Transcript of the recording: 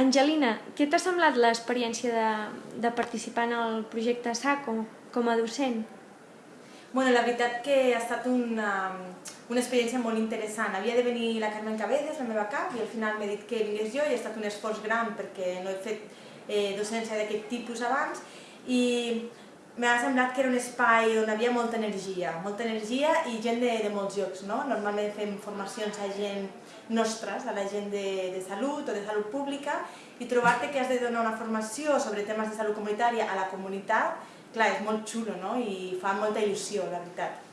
Angelina, què t'ha semblat l'experiència de, de participar en el projecte SACO com a docent? Bueno, la veritat que ha estat una, una experiència molt interessant. Havia de venir la Carmen Cabezas, la meva cap, i al final m'he dit que vingués jo i ha estat un esforç gran perquè no he fet eh, docència d'aquest tipus abans i m'ha semblat que era un espai on havia molta energia, molta energia i gent de, de molts llocs, no? Normalment fem formacions a gent nostres, a la gent de, de salut o de salut pública, i trobar-te que has de donar una formació sobre temes de salut comunitària a la comunitat, clar, és molt xulo, no? I fa molta il·lusió, la veritat.